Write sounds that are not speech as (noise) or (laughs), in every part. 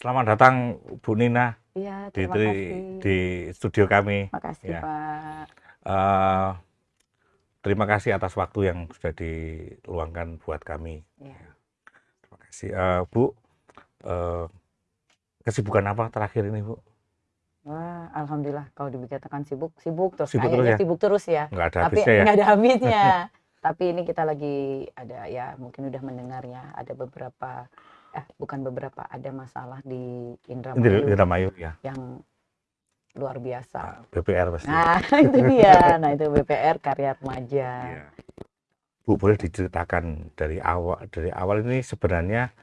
Selamat datang Bu Nina Iya, di, terima di, kasih. di studio kami. Makasih, Ya. Pak. Eh, terima kasih atas waktu yang sudah diluangkan buat kami. Ya. Terima kasih. Eh, Bu, eh, kesibukan apa terakhir ini Bu? Wah, alhamdulillah kalau dikatakan sibuk, sibuk terus Sibuk terus ya? sibuk terus ya. Nggak ada Tapi habisnya ya? nggak ada habisnya. (laughs) Tapi ini kita lagi ada ya mungkin udah mendengarnya ada beberapa eh bukan beberapa ada masalah di Indramayu Indramayu ya, yang luar biasa. BPR pasti. Nah, (laughs) itu dia. Nah, itu BPR karya remaja. Iya. Bu, boleh diceritakan dari awal dari awal ini sebenarnya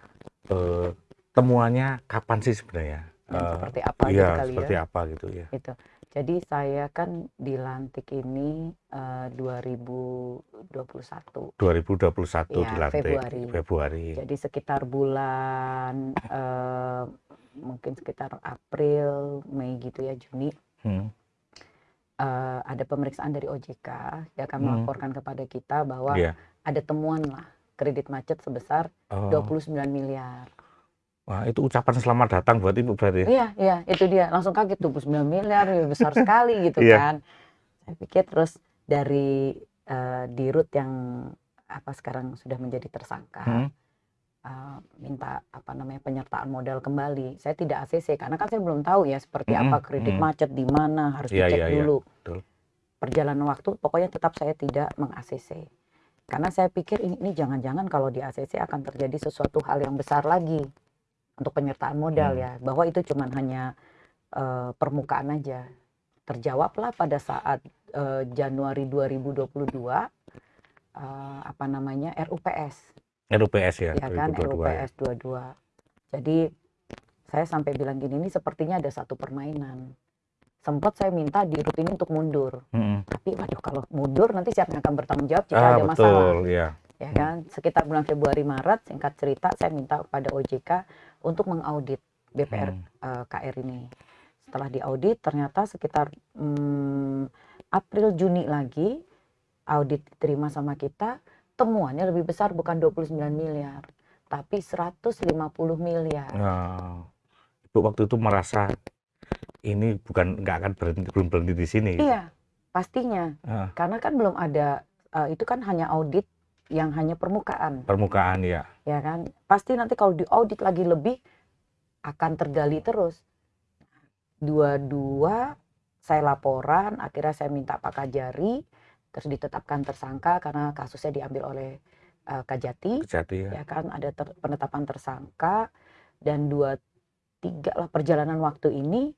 eh, temuannya kapan sih sebenarnya? Dan Eh, seperti apa gitu Iya, kali seperti ya. apa gitu ya. Itu. Jadi saya kan dilantik ini eh, 2021. 2021 Iya, dilantik Februari. Februari. Jadi sekitar bulan eh, mungkin sekitar April, Mei gitu ya, Juni Hmm. eh, ada pemeriksaan dari OJK. Dia akan Hmm. melaporkan kepada kita bahwa Iya. ada temuan lah kredit macet sebesar Oh. 29 miliar. Wah, itu ucapan selamat datang buat Ibu berarti. Iya, iya, itu dia. Langsung kaget 29 miliar, ya besar sekali gitu Iya. kan. Saya pikir terus dari eh, dirut yang apa sekarang sudah menjadi tersangka. Hmm. uh, minta apa namanya penyertaan modal kembali. Saya tidak ACC karena kan saya belum tahu ya seperti Mm-mm, apa kredit mm. macet di mana harus Iya, dicek iya, iya, dulu. betul. Perjalanan waktu pokoknya tetap saya tidak meng ACC. Karena saya pikir ini ini jangan-jangan kalau di ACC akan terjadi sesuatu hal yang besar lagi untuk penyertaan modal Hmm. ya, bahwa itu cuman hanya uh, permukaan aja. Terjawablah pada saat uh, Januari 2022 uh, apa namanya RUPS RUPS ya, ya kan 2022 ya. RUPS 22. Jadi saya sampai bilang gini ini sepertinya ada satu permainan. Sempat saya minta di rut ini untuk mundur, Mm-mm. tapi waduh kalau mundur nanti siapa yang akan bertanggung jawab jika Ah, ada masalah, betul, ya. ya kan? Sekitar bulan Februari Maret, singkat cerita saya minta kepada OJK untuk mengaudit BPR Hmm. eh, KR ini. Setelah diaudit ternyata sekitar hmm, April Juni lagi audit diterima sama kita, temuannya lebih besar bukan 29 miliar, tapi 150 miliar. Nah, Ibu waktu itu merasa ini bukan nggak akan berhenti belum berhenti di sini. Iya, pastinya. Ah, Karena kan belum ada eh, itu kan hanya audit yang hanya permukaan, permukaan ya. ya kan? Pasti nanti kalau diaudit lagi lebih akan tergali terus. Dua-dua saya laporan, akhirnya saya minta Pak Kajari, terus ditetapkan tersangka karena kasusnya diambil oleh eh, Kajati. Kejati ya. ya kan ada ter- penetapan tersangka dan dua tiga lah perjalanan waktu ini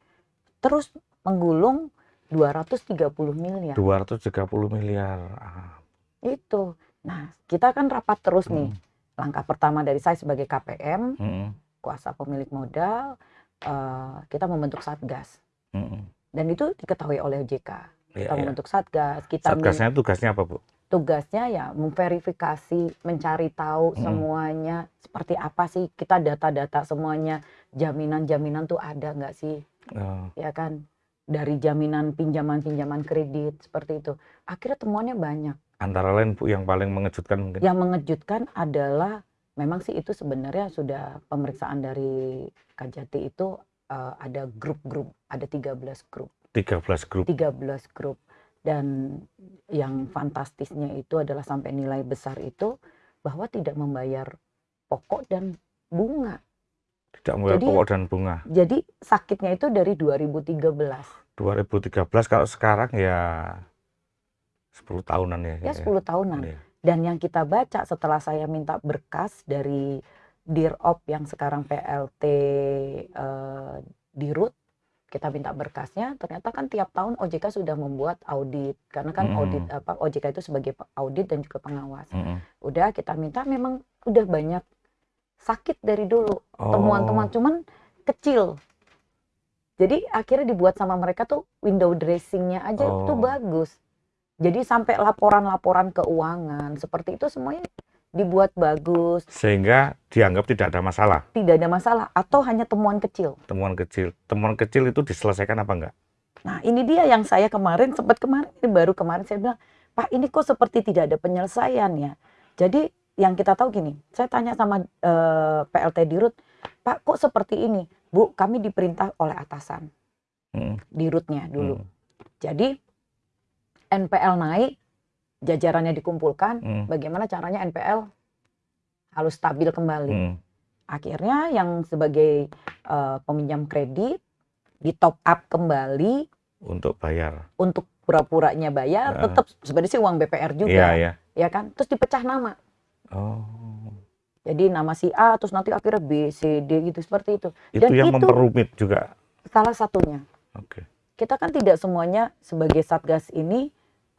terus menggulung 230 miliar 230 miliar. Ah, itu nah kita kan rapat terus nih. Mm, langkah pertama dari saya sebagai KPM mm, kuasa pemilik modal eh, kita membentuk satgas. Mm, mm. dan itu diketahui oleh OJK Iya, kita iya. membentuk satgas kita Satgasnya tugasnya apa, Bu? tugasnya ya memverifikasi, mencari tahu Mm. semuanya seperti apa sih kita data-data semuanya jaminan-jaminan tuh ada nggak sih? Oh, ya kan? Dari jaminan pinjaman-pinjaman kredit seperti itu. Akhirnya temuannya banyak antara lain Bu yang paling mengejutkan mungkin. yang mengejutkan adalah memang sih itu sebenarnya sudah pemeriksaan dari Kajati itu eh, ada grup-grup ada 13 grup 13 grup. 13 grup dan yang fantastisnya itu adalah sampai nilai besar itu bahwa tidak membayar pokok dan bunga. Tidak mulai Jadi- pokok dan bunga. Jadi sakitnya itu dari 2013. 2013 kalau sekarang ya 10 tahunan ya. Ya 10 tahunan. Iya. Dan yang kita baca setelah saya minta berkas dari Dirop yang sekarang PLT eh, Dirut kita minta berkasnya ternyata kan tiap tahun OJK sudah membuat audit karena kan Mm-mm. audit apa OJK itu sebagai audit dan juga pengawas Mm-mm. udah kita minta memang udah banyak sakit dari dulu Oh, temuan-temuan cuman kecil jadi akhirnya dibuat sama mereka tuh window dressingnya aja itu Oh. bagus jadi sampai laporan-laporan keuangan seperti itu semuanya dibuat bagus sehingga dianggap tidak ada masalah. tidak ada masalah atau hanya temuan kecil Temuan kecil, temuan kecil itu diselesaikan apa enggak? nah ini dia yang saya kemarin sempat kemarin ini baru kemarin saya bilang Pak ini kok seperti tidak ada penyelesaian ya jadi yang kita tahu gini saya tanya sama eh, PLT Dirut Pak kok seperti ini Bu, kami diperintah oleh atasan Mhm. di rootnya dulu. Mhm. Jadi NPL naik, jajarannya dikumpulkan, Mhm. bagaimana caranya NPL harus stabil kembali. Mhm. Akhirnya yang sebagai eh, peminjam kredit di top up kembali Untuk bayar. untuk pura-puranya bayar, Heeh. tetap sebenarnya sih uang BPR juga, Iya, iya. ya kan? Terus dipecah nama. Oh. Jadi nama si A, terus nanti akhirnya B, C, D gitu seperti itu. Itu Dan yang itu- memperumit juga. Salah satunya. Oke. Kita kan tidak semuanya sebagai satgas ini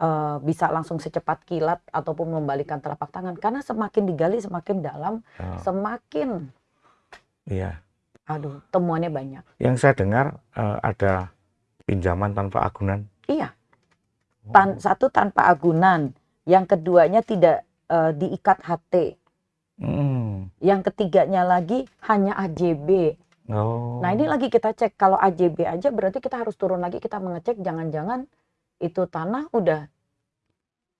eh, bisa langsung secepat kilat ataupun membalikan telapak tangan karena semakin digali semakin dalam, Oh, semakin iya. aduh temuannya banyak. Yang saya dengar eh, ada pinjaman tanpa agunan. Iya. Tan satu tanpa agunan, yang keduanya tidak eh, diikat HT, Hmm. yang ketiganya lagi hanya AJB. Oh. Nah ini lagi kita cek kalau AJB aja berarti kita harus turun lagi kita mengecek jangan-jangan itu tanah udah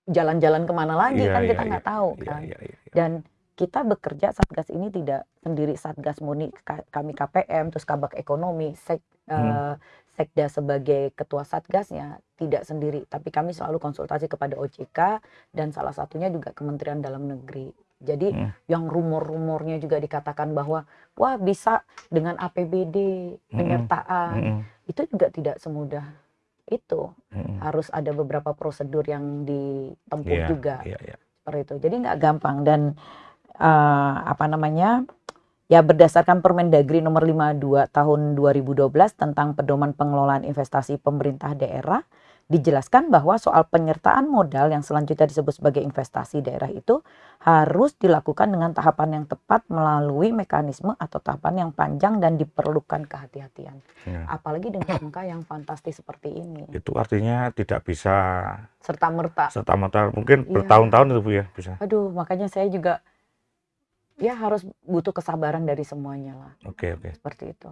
jalan-jalan ke mana lagi Iya, kan iya, kita nggak tahu Iya, kan. iya, iya. iya. Dan kita bekerja satgas ini tidak sendiri satgas murni Ka- kami KPM terus kabak ekonomi sek, Hmm. eh, sekda sebagai ketua satgasnya tidak sendiri tapi kami selalu konsultasi kepada OJK dan salah satunya juga Kementerian Dalam Negeri. Jadi Hmm. yang rumor-rumornya juga dikatakan bahwa wah bisa dengan APBD Mm-mm. penyertaan Mm-mm. itu juga tidak semudah itu Mm-mm. harus ada beberapa prosedur yang ditempuh Iya, juga Iya, iya. seperti itu. Jadi nggak gampang dan eh, apa namanya ya berdasarkan Permendagri nomor 52 tahun 2012 tentang pedoman pengelolaan investasi pemerintah daerah dijelaskan bahwa soal penyertaan modal yang selanjutnya disebut sebagai investasi daerah itu harus dilakukan dengan tahapan yang tepat melalui mekanisme atau tahapan yang panjang dan diperlukan kehati-hatian. Iya. Apalagi dengan angka yang fantastis seperti ini. Itu artinya tidak bisa Serta merta serta merta mungkin Iya. bertahun-tahun itu Bu ya bisa. Aduh, makanya saya juga ya harus butuh kesabaran dari semuanya lah, Oke, oke. seperti itu.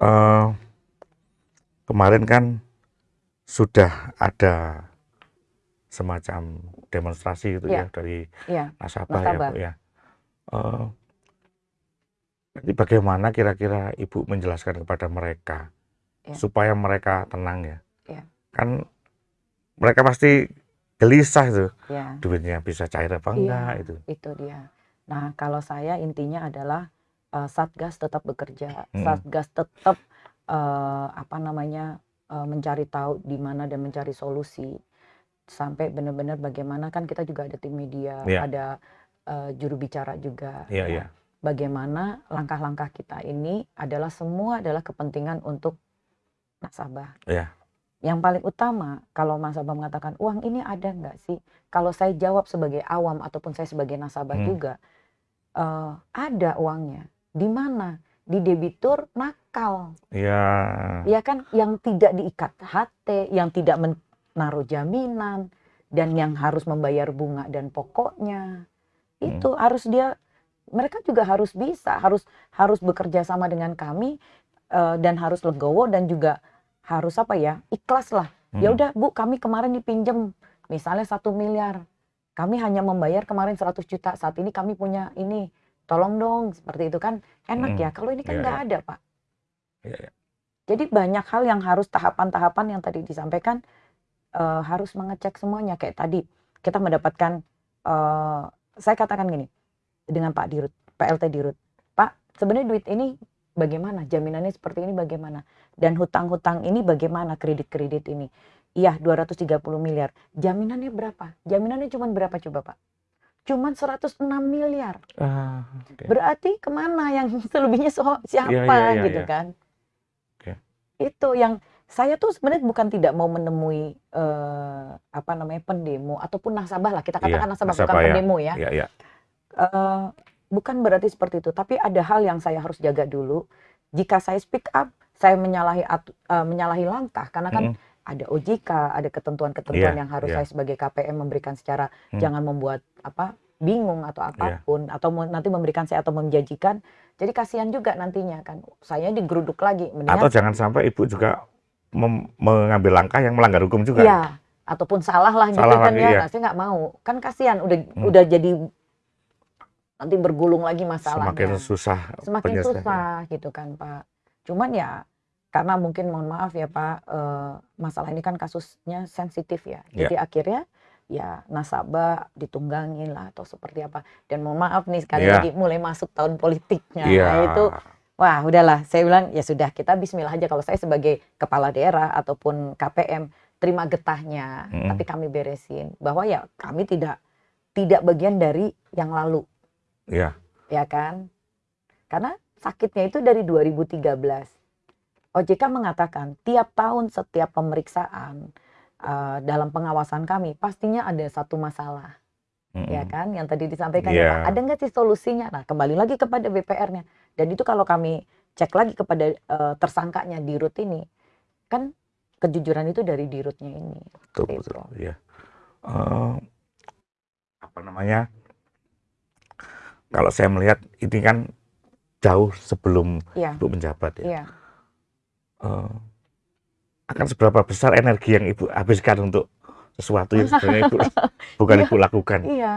Eh, kemarin kan sudah ada semacam demonstrasi gitu Iya. ya dari Iya, nasabah, ya Nasabah. Bu ya. Eh, jadi bagaimana kira-kira Ibu menjelaskan kepada mereka Iya. supaya mereka tenang ya? Iya. Kan mereka pasti gelisah itu ya, duitnya bisa cair apa Iya. enggak itu. itu dia. Nah, kalau saya intinya adalah eh, Satgas tetap bekerja, Mm. Satgas tetap eh, apa namanya eh, mencari tahu di mana dan mencari solusi sampai benar-benar bagaimana kan kita juga ada tim media, Iya. ada eh, juru bicara juga. Iya, ya. iya. Bagaimana langkah-langkah kita ini adalah semua adalah kepentingan untuk nasabah. Iya. Yang paling utama kalau nasabah mengatakan uang ini ada nggak sih? Kalau saya jawab sebagai awam ataupun saya sebagai nasabah Hmm. juga eh, ada uangnya. Di mana? Di debitur nakal, Iya. ya kan? Yang tidak diikat HT, yang tidak menaruh jaminan, dan yang harus membayar bunga dan pokoknya Hmm. itu harus dia. Mereka juga harus bisa, harus harus bekerja sama dengan kami eh, dan harus legowo dan juga harus apa ya ikhlas lah. Ya Mm. udah bu, kami kemarin dipinjam misalnya satu miliar, kami hanya membayar kemarin 100 juta. Saat ini kami punya ini, tolong dong seperti itu kan enak Mm. ya. Kalau ini kan Iya, nggak ada pak. Iya, iya. Jadi banyak hal yang harus tahapan-tahapan yang tadi disampaikan eh, harus mengecek semuanya. Kayak tadi kita mendapatkan, eh, saya katakan gini dengan Pak Dirut, PLT Dirut, Pak sebenarnya duit ini bagaimana? Jaminannya seperti ini bagaimana? Dan hutang-hutang ini bagaimana? Kredit-kredit ini? Iya 230 miliar. Jaminannya berapa? Jaminannya cuma berapa coba Pak? Cuman 106 miliar. Ah, oke. Berarti ke mana yang (laughs) selebihnya so- siapa iya, iya, gitu iya. kan? Oke. Itu yang saya tuh sebenarnya bukan tidak mau menemui eh, apa namanya pendemo ataupun nasabah lah kita katakan nasabah, nasabah bukan ya. pendemo ya. Iya, iya. Eh, bukan berarti seperti itu, tapi ada hal yang saya harus jaga dulu. Jika saya speak up, saya menyalahi eh, menyalahi langkah karena kan Mm-mm. Ada OJK, ada ketentuan-ketentuan Iya, yang harus iya. saya sebagai KPM memberikan secara Hmm. jangan membuat apa bingung atau Iya. apa pun atau mau- nanti memberikan saya atau menjanjikan. Jadi kasihan juga nantinya kan saya digeruduk lagi Atau mendingan jangan sampai Ibu juga mengambil langkah yang melanggar hukum juga. ya ataupun salah lah gitu Salah kan lagi, ya. iya. Nah, saya nggak mau. Kan kasihan udah Hmm. udah jadi nanti bergulung lagi masalahnya. Semakin susah Semakin susah gitu kan Pak. Cuman ya karena mungkin mohon maaf ya Pak, eh, masalah ini kan kasusnya sensitif ya. Ya. Jadi akhirnya ya nasabah ditunggangin lah atau seperti apa. Dan mohon maaf nih sekali Ya. lagi mulai masuk tahun politiknya. Iya. Nah, itu wah udahlah saya bilang ya sudah kita bismillah aja kalau saya sebagai kepala daerah ataupun KPM terima getahnya Mm-mm. tapi kami beresin bahwa ya kami tidak tidak bagian dari yang lalu Iya. ya kan? Karena sakitnya itu dari 2013. OJK mengatakan tiap tahun setiap pemeriksaan eh, dalam pengawasan kami pastinya ada satu masalah, ya Mm-mm. kan? Yang tadi disampaikan Iya. ya ada nggak sih solusinya? Nah, kembali lagi kepada BPR-nya. Dan itu kalau kami cek lagi kepada eh, tersangkanya di RUT ini, kan kejujuran itu dari di RUT-nya ini. Betul, Gitu. betul. Iya. Eh, apa namanya? Kalau saya melihat ini kan jauh sebelum Iya, Ibu menjabat ya. iya. Eh, akan seberapa besar energi yang Ibu habiskan untuk sesuatu yang sebenarnya Ibu (laughs) bukan Iya. Ibu lakukan. Iya,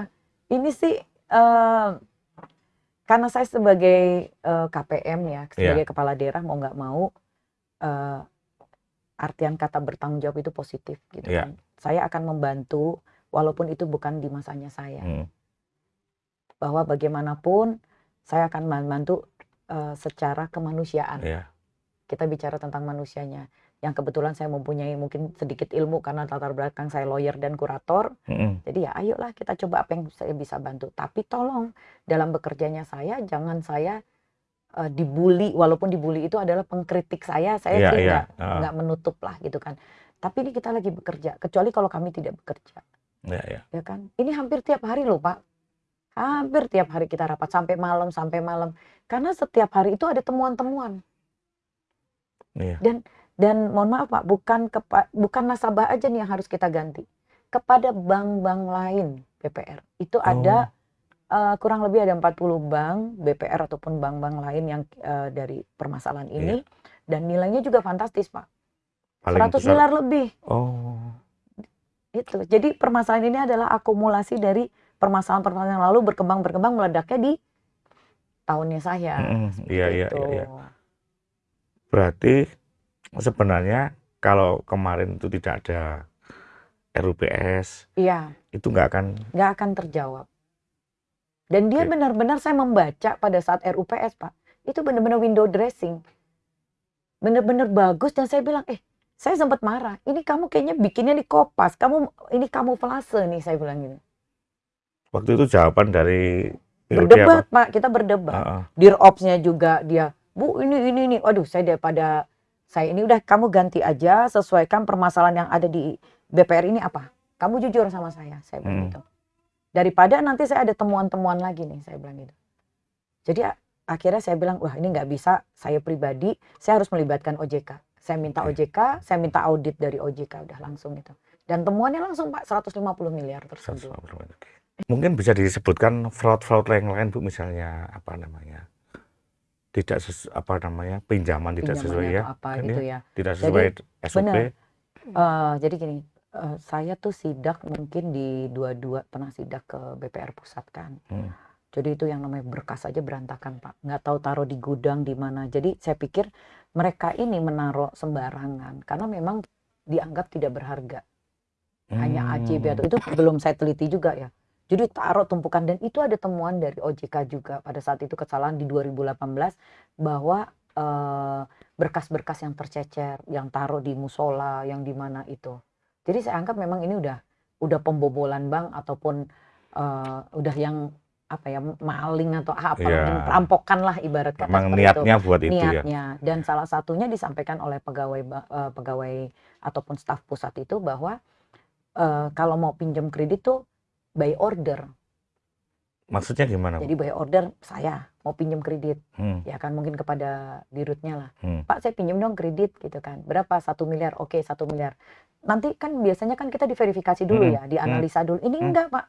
ini sih eh, karena saya sebagai eh, KPM ya, sebagai kepala daerah mau nggak mau eh, artian kata bertanggung jawab itu positif gitu Iya. kan. Saya akan membantu walaupun itu bukan di masanya saya. Hmm. Bahwa bagaimanapun saya akan membantu eh, secara kemanusiaan. Iya. Kita bicara tentang manusianya. Yang kebetulan saya mempunyai mungkin sedikit ilmu karena latar belakang saya lawyer dan kurator. Mm-mm. Jadi ya ayolah kita coba apa yang saya bisa bantu. Tapi tolong dalam bekerjanya saya jangan saya eh, dibully walaupun dibully itu adalah pengkritik saya. Saya Iya, sih iya. nggak nggak menutup lah gitu kan. Tapi ini kita lagi bekerja. Kecuali kalau kami tidak bekerja, Iya, iya. ya kan? Ini hampir tiap hari loh Pak. Hampir tiap hari kita rapat sampai malam sampai malam. Karena setiap hari itu ada temuan-temuan. Iya. Dan mohon maaf Pak, bukan kepa- bukan nasabah aja nih yang harus kita ganti. Kepada bank-bank lain BPR. Itu ada eh, kurang lebih ada 40 bank BPR ataupun bank-bank lain yang eh, dari permasalahan ini dan nilainya juga fantastis, Pak. Paling 100 besar. miliar lebih. Oh. Itu. Jadi permasalahan ini adalah akumulasi dari permasalahan-permasalahan yang lalu berkembang-berkembang meledaknya di tahunnya saya. Mm-mm. Seperti Iya, iya, itu. iya, iya. Berarti sebenarnya kalau kemarin itu tidak ada RUPS, Iya. itu nggak akan nggak akan terjawab. Dan dia Oke. benar-benar saya membaca pada saat RUPS, Pak. Itu benar-benar window dressing. Benar-benar bagus dan saya bilang, "Eh, saya sempat marah. Ini kamu kayaknya bikinnya di kopas. Kamu ini kamuflase nih," saya bilang gitu. waktu itu jawaban dari Berdebat, Pak. Kita berdebat. Heeh. Diropsnya juga dia, "Bu, ini ini ini." Waduh, saya daripada saya ini udah kamu ganti aja sesuaikan permasalahan yang ada di BPR ini apa? Kamu jujur sama saya, saya bilang Hmm. gitu. Daripada nanti saya ada temuan-temuan lagi nih, saya bilang gitu. Jadi akhirnya saya bilang, wah ini nggak bisa, saya pribadi, saya harus melibatkan OJK. Saya minta. OJK, saya minta audit dari OJK, udah langsung gitu. Dan temuannya langsung Pak, 150 miliar tersebut. 150. Oke. Mungkin bisa disebutkan fraud-fraud yang lain Bu misalnya apa namanya? Tidak sesu, apa namanya? pinjaman tidak sesuai ya. atau apa kan gitu ya? ya. Tidak sesuai SOP. benar. Eh, jadi gini, eh, saya tuh sidak mungkin di dua-dua pernah sidak ke BPR pusat kan. Hmm. Jadi itu yang namanya berkas aja berantakan pak, nggak tahu taruh di gudang di mana. Jadi saya pikir mereka ini menaruh sembarangan karena memang dianggap tidak berharga. Hanya AJB atau Hmm. itu belum saya teliti juga ya. Jadi taruh tumpukan dan itu ada temuan dari OJK juga pada saat itu kesalahan di 2018 bahwa eh, berkas-berkas yang tercecer, yang taruh di musola, yang di mana itu. Jadi saya anggap memang ini udah udah pembobolan bank ataupun eh, udah yang apa ya maling atau apa mungkin perampokan lah ibarat kata Memang seperti itu niatnya buat itu ya. niatnya dan salah satunya disampaikan oleh pegawai eh, pegawai ataupun staf pusat itu bahwa eh, kalau mau pinjam kredit tuh by order Maksudnya gimana? Bu? jadi by order saya mau pinjam kredit Hmm. ya kan mungkin kepada dirutnya lah Hmm. pak saya pinjam dong kredit gitu kan berapa satu miliar oke satu miliar nanti kan biasanya kan kita diverifikasi dulu Hmm, ya dianalisa dulu ini hmm. enggak pak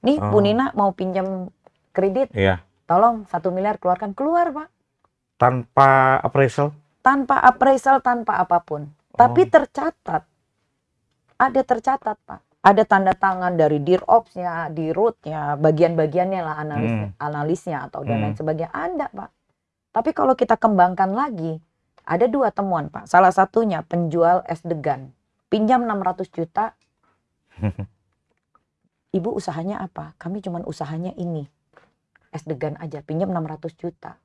nih Bu Oh. Nina mau pinjam kredit Iya. tolong satu miliar keluarkan keluar pak Tanpa appraisal. tanpa appraisal tanpa apa pun tapi Oh. tercatat ada tercatat pak ada tanda tangan dari Dirops-nya, Dirut-nya, bagian-bagiannya lah analis Hmm. analisnya atau dan lain Hmm. sebagainya ada, Pak. Tapi kalau kita kembangkan lagi, ada dua temuan, Pak. Salah satunya penjual es degan, pinjam 600 juta. (laughs) Ibu usahanya apa? Kami cuman usahanya ini. Es degan aja, pinjam 600 juta.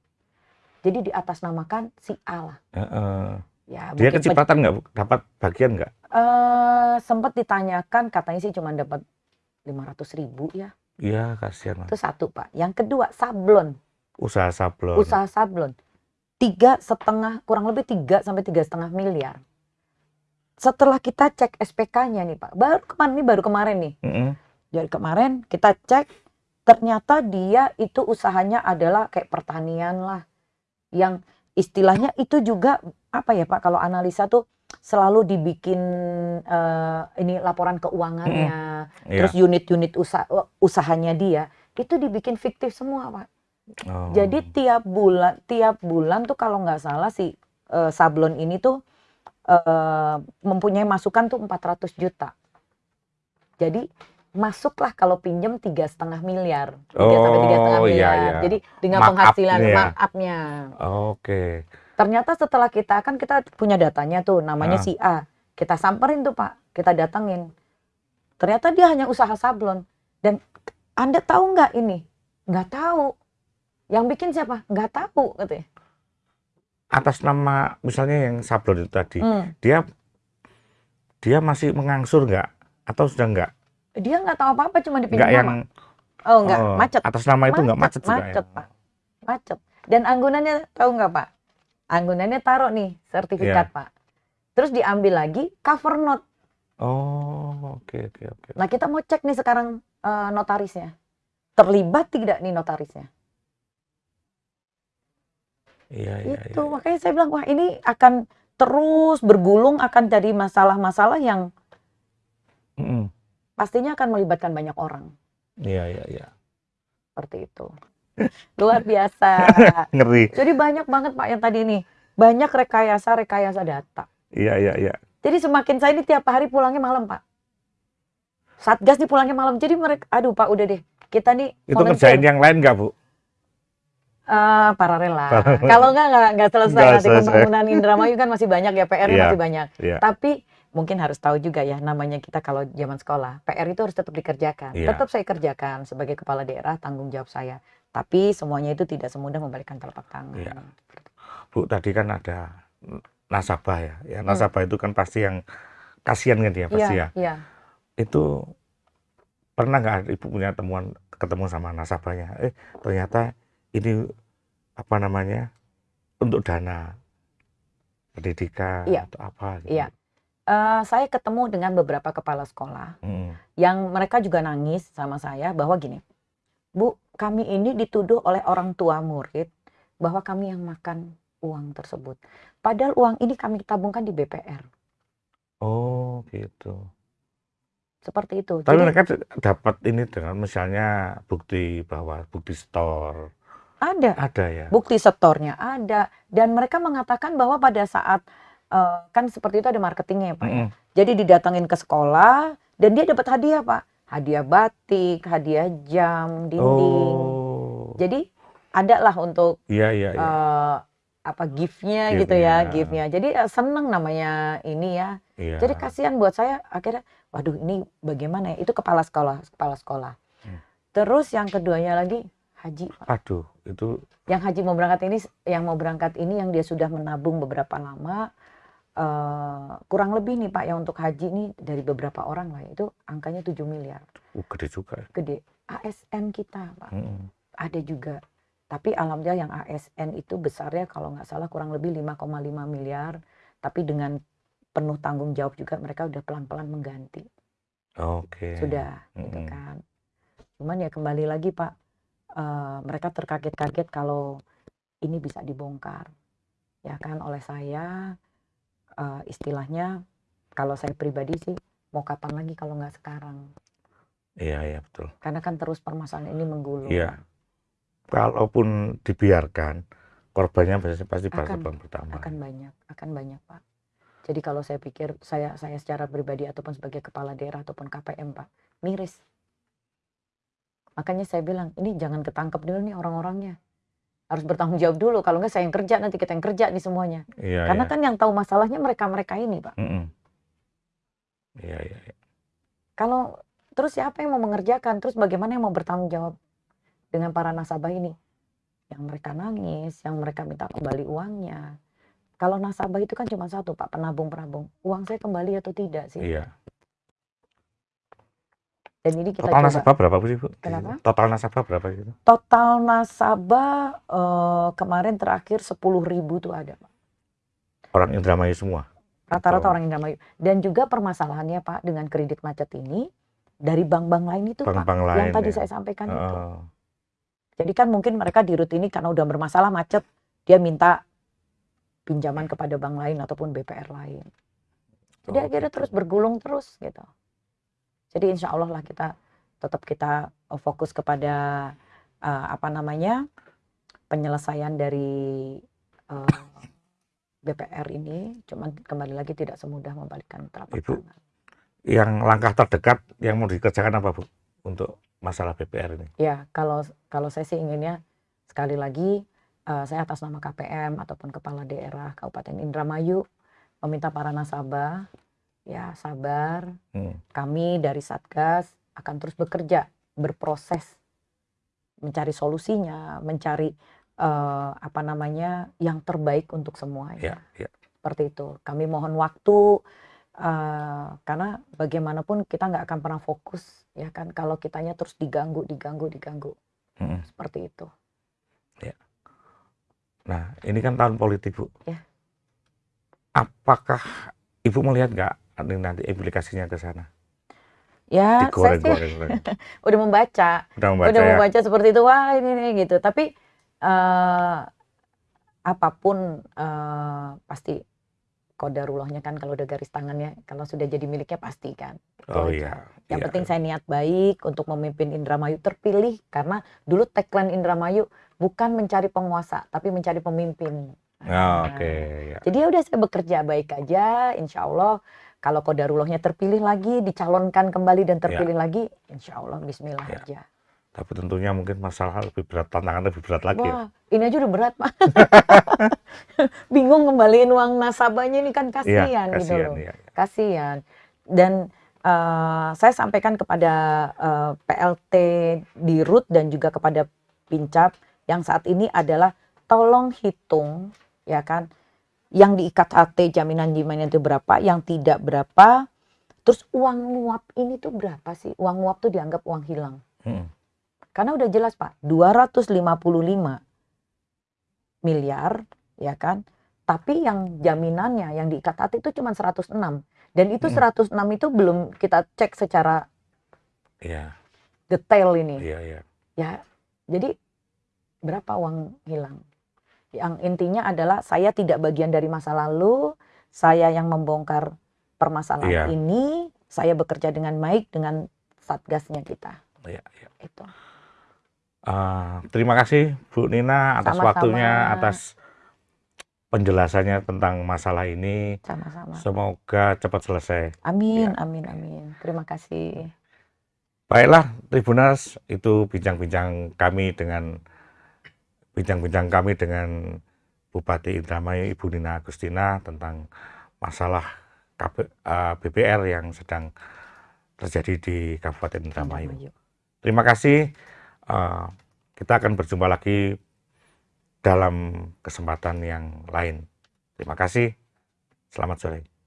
Jadi di atas namakan si A lah. Heeh. Ya, Dia kecepatan nggak? Dapat bagian nggak? eh sempat ditanyakan katanya sih cuma dapat 500 ribu ya. Iya, kasihan. Itu satu, Pak. Yang kedua, sablon. Usaha sablon. Usaha sablon. Tiga setengah, kurang lebih tiga sampai tiga setengah miliar. Setelah kita cek SPK-nya nih, Pak. Baru kemarin nih, baru kemarin nih. Mm-mm. Dari kemarin kita cek, ternyata dia itu usahanya adalah kayak pertanian lah. Yang istilahnya itu juga, apa ya Pak, kalau analisa tuh selalu dibikin eh, ini laporan keuangannya, Iya. terus unit-unit usaha, usahanya dia, itu dibikin fiktif semua Pak. Oh. Jadi tiap bulan, tiap bulan tuh kalau nggak salah si eh, sablon ini tuh eh, mempunyai masukan tuh 400 juta. Jadi masuklah kalau pinjem tiga setengah miliar, tiga sampai tiga setengah Oh, iya, miliar. iya. Jadi dengan Markup penghasilan ya. markupnya. Oke. Ternyata setelah kita kan kita punya datanya tuh namanya Ah. si A. Kita samperin tuh Pak, kita datengin. Ternyata dia hanya usaha sablon. Dan Anda tahu nggak ini? Nggak tahu. Yang bikin siapa? Nggak tahu katanya. Atas nama misalnya yang sablon itu tadi, Hmm. dia dia masih mengangsur nggak? Atau sudah nggak? Dia nggak tahu apa-apa cuma dipinjam Nggak yang. Oh nggak, oh, macet. Atas nama itu nggak macet juga macet, ya? Pak. Macet. Dan anggunannya tahu nggak Pak? Anggunannya taruh nih sertifikat Iya. Pak. Terus diambil lagi cover note. Oh, oke oke oke. Nah kita mau cek nih sekarang eh, notarisnya. Terlibat tidak nih notarisnya? Iya iya itu iya. makanya saya bilang wah ini akan terus bergulung akan jadi masalah-masalah yang Mm-mm. Pastinya akan melibatkan banyak orang Iya iya iya. seperti itu. (laughs) Luar biasa. (laughs) Ngeri. Jadi banyak banget Pak yang tadi nih. Banyak rekayasa-rekayasa data. Iya iya iya. Jadi semakin saya ini tiap hari pulangnya malam, Pak. Satgas nih pulangnya malam. Jadi mereka, aduh Pak, udah deh. Kita nih Itu ngerjain yang lain nggak bu? Eh, paralel lah. Kalau enggak, enggak, enggak selesai Nggak nanti pembangunan Indramayu kan masih banyak ya, PR-nya Iya. masih banyak. Iya. Tapi mungkin harus tahu juga ya, namanya kita kalau zaman sekolah, PR itu harus tetap dikerjakan. Iya. Tetap saya kerjakan sebagai kepala daerah, tanggung jawab saya. Tapi semuanya itu tidak semudah membalikkan telapak tangan. Iya. Bu tadi kan ada nasabah ya. Ya Hmm. nasabah itu kan pasti yang kasihan kan dia pasti Iya, ya. iya. Itu pernah nggak ibu punya temuan ketemu sama nasabahnya? Eh ternyata ini apa namanya untuk dana pendidikan Iya. atau apa? Gitu. Iya. Eh, saya ketemu dengan beberapa kepala sekolah Mm. yang mereka juga nangis sama saya bahwa gini, Bu, kami ini dituduh oleh orang tua murid bahwa kami yang makan uang tersebut. Padahal uang ini kami tabungkan di BPR. Oh gitu. Seperti itu. Tapi Jadi mereka dapat ini dengan misalnya bukti bahwa bukti store ada ada ya. bukti setornya ada dan mereka mengatakan bahwa pada saat eh, kan seperti itu ada marketingnya ya Pak. ya. Mm-mm. Jadi didatengin ke sekolah dan dia dapat hadiah Pak. Hadiah batik, hadiah jam, dinding. Oh. Jadi ada lah untuk Iya iya iya. eh, apa giftnya gitu ya, Gift-nya. Jadi eh, seneng namanya ini ya. Iya. Jadi kasihan buat saya akhirnya, waduh ini bagaimana ya? Itu kepala sekolah, kepala sekolah. Hmm. Terus yang keduanya lagi haji. Pak. Aduh, itu Yang haji mau berangkat ini, yang mau berangkat ini yang dia sudah menabung beberapa lama, eh, kurang lebih nih Pak, yang untuk haji ini dari beberapa orang lah itu angkanya 7 miliar, uh, gede juga. ya. gede. ASN kita Pak, Mm-mm. ada juga. Tapi alhamdulillah yang ASN itu besarnya kalau nggak salah kurang lebih 5,5 miliar, tapi dengan penuh tanggung jawab juga mereka udah pelan-pelan mengganti, Oke. sudah gitu Mm-mm. kan. Cuman ya kembali lagi Pak, eh, mereka terkaget-kaget kalau ini bisa dibongkar, ya kan oleh saya eh, istilahnya kalau saya pribadi sih mau kapan lagi kalau nggak sekarang, Iya iya betul. karena kan terus permasalahan ini menggulung. Iya. Kalaupun dibiarkan, korbannya pasti pasti Akan- akan bertambah. Akan banyak, akan banyak Pak. Jadi kalau saya pikir saya saya secara pribadi ataupun sebagai kepala daerah ataupun KPM Pak, miris. Makanya saya bilang, ini jangan ketangkep dulu nih orang-orangnya. Harus bertanggung jawab dulu, kalau enggak saya yang kerja nanti kita yang kerja nih semuanya. Iya, Karena iya. kan yang tahu masalahnya mereka-mereka ini Pak. Mm-mm. Iya, iya, iya. Kalau terus siapa yang mau mengerjakan? Terus bagaimana yang mau bertanggung jawab dengan para nasabah ini? Yang mereka nangis, yang mereka minta kembali uangnya. Kalau nasabah itu kan cuma satu Pak, penabung-penabung. Uang saya kembali atau tidak sih? Iya. Dan ini kita Total coba. nasabah berapa Bu sih, Bu? di Kenapa? Total nasabah berapa gitu? Total nasabah eh, kemarin terakhir 10.000 tuh ada Pak. Orang Indramayu semua. Rata-rata orang Indramayu. Dan juga permasalahannya Pak dengan kredit macet ini dari bank-bank lain itu Pak. Bank-bank lain. Yang tadi ya. saya sampaikan itu. Oh, Jadi kan mungkin mereka di rut ini karena udah bermasalah macet, dia minta pinjaman kepada bank lain ataupun BPR lain. Jadi oh, akhirnya gitu. terus bergulung terus gitu. Jadi insya Allah lah kita tetap kita eh, fokus kepada eh, apa namanya penyelesaian dari eh, BPR ini. Cuman kembali lagi tidak semudah membalikkan telapak Ibu. tangan. Yang langkah terdekat yang mau dikerjakan apa Bu? Untuk masalah BPR ini. Ya, kalau kalau saya sih inginnya sekali lagi eh, saya atas nama KPM ataupun kepala daerah Kabupaten Indramayu meminta para nasabah ya sabar. Hmm. Kami dari Satgas akan terus bekerja, berproses mencari solusinya, mencari eh, apa namanya yang terbaik untuk semuanya. Ya, ya. Seperti itu. Kami mohon waktu eh, karena bagaimanapun kita nggak akan pernah fokus ya kan kalau kitanya terus diganggu, diganggu, diganggu Mm-mm. seperti itu. Nah, ini kan tahun politik, Bu. Ya. Apakah Ibu melihat nggak nanti implikasinya ke sana? Ya, saya sih goreng, (laughs) udah membaca, Udah membaca udah ya? membaca seperti itu. Wah, ini, ini gitu. Tapi eh, apa pun eh, pasti kodarullahnya kan kalau udah garis tangannya, kalau sudah jadi miliknya pasti kan. Oh Itu iya. Yang iya. penting saya niat baik untuk memimpin Indramayu terpilih karena dulu tagline Indramayu bukan mencari penguasa tapi mencari pemimpin. Oh, Nah, Oke, ya. Jadi ya udah saya bekerja baik aja, insya Allah kalau kodarullahnya terpilih lagi, dicalonkan kembali dan terpilih lagi, insya Allah Bismillah Ya. aja. Tapi tentunya mungkin masalah lebih berat, tantangan lebih berat lagi ya. Wah, ini aja udah berat Pak. (laughs) Bingung ngembaliin uang nasabahnya ini kan kasihan gitu kasihan loh. ya. Kasihan. Dan eh, saya sampaikan kepada eh, PLT di RUT dan juga kepada Pincap yang saat ini adalah tolong hitung ya kan yang diikat HT jaminan jaminan itu berapa, yang tidak berapa. Terus uang nguap ini tuh berapa sih? Uang nguap tuh dianggap uang hilang. Mm-mm. Karena udah jelas Pak, 255 miliar ya kan. Tapi yang jaminannya yang diikat hati itu cuma 106. Dan itu Mm. 106 itu belum kita cek secara Iya, detail ini. iya, iya. Ya, jadi berapa uang hilang? Yang intinya adalah saya tidak bagian dari masa lalu, saya yang membongkar permasalahan Iya. ini, saya bekerja dengan baik dengan satgasnya kita. Iya, iya. Itu. Ah, terima kasih Bu Nina atas Sama-sama. waktunya, atas penjelasannya tentang masalah ini. Sama-sama. Semoga cepat selesai. Amin, Ya. amin, amin. Terima kasih. Baiklah, Tribuners, itu bincang-bincang kami dengan bincang-bincang kami dengan Bupati Indramayu Ibu Nina Agustina tentang masalah KB, eh, BPR yang sedang terjadi di Kabupaten Indramayu. Terima kasih. Eh, kita akan berjumpa lagi dalam kesempatan yang lain. Terima kasih. Selamat sore.